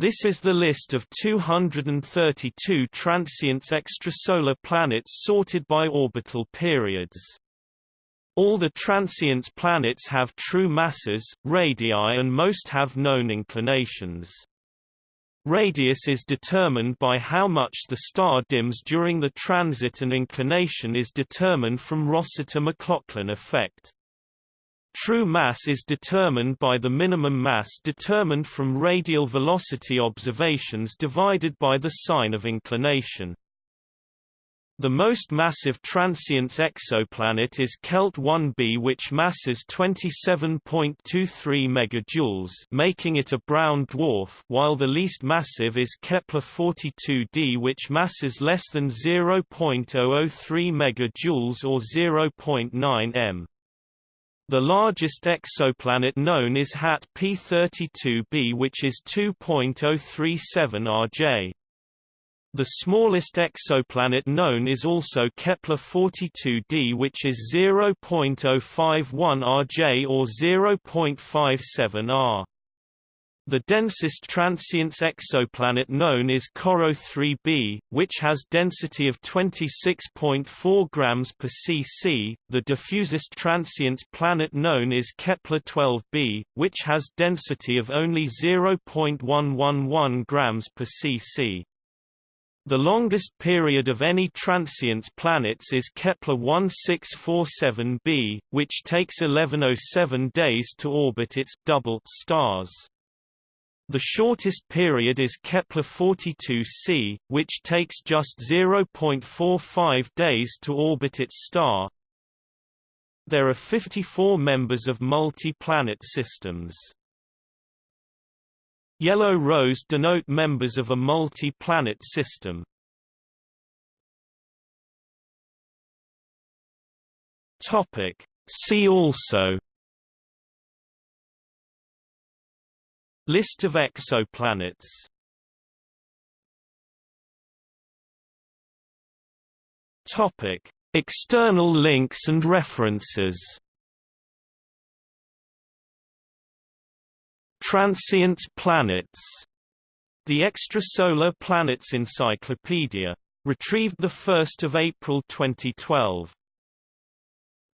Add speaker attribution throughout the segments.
Speaker 1: This is the list of 232 transiting extrasolar planets sorted by orbital periods. All the transiting planets have true masses, radii and most have known inclinations. Radius is determined by how much the star dims during the transit and inclination is determined from Rossiter-McLaughlin effect. True mass is determined by the minimum mass determined from radial velocity observations divided by the sine of inclination. The most massive transiting exoplanet is KELT 1b which masses 27.23 megajoules making it a brown dwarf while the least massive is Kepler 42d which masses less than 0.003 megajoules or 0.9 m. The largest exoplanet known is HAT P32b which is 2.037 RJ. The smallest exoplanet known is also Kepler 42d which is 0.051 RJ or 0.57 R. The densest transiting exoplanet known is CoRoT 3b, which has density of 26.4 grams per cc. The diffusest transiting planet known is Kepler 12b, which has density of only 0.111 grams per cc. The longest period of any transiting planets is Kepler 1647b, which takes 1107 days to orbit its double stars. The shortest period is Kepler 42c, which takes just 0.45 days to orbit its star. There are 54 members of multi-planet systems. Yellow rows denote members of a multi-planet system. Topic. See also List of exoplanets Topic: External links and references. Transiting planets. The Extrasolar Planets Encyclopedia. Retrieved 1 April 2012.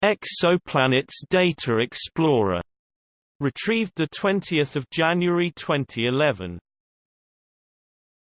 Speaker 1: Exoplanets Data Explorer Retrieved 20 January 2011